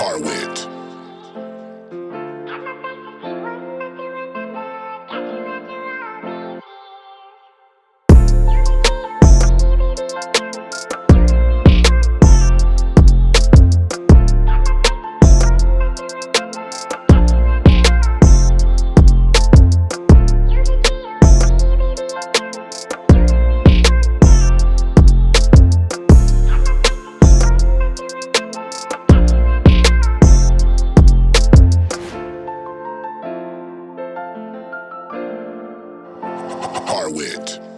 Harwit. Wit.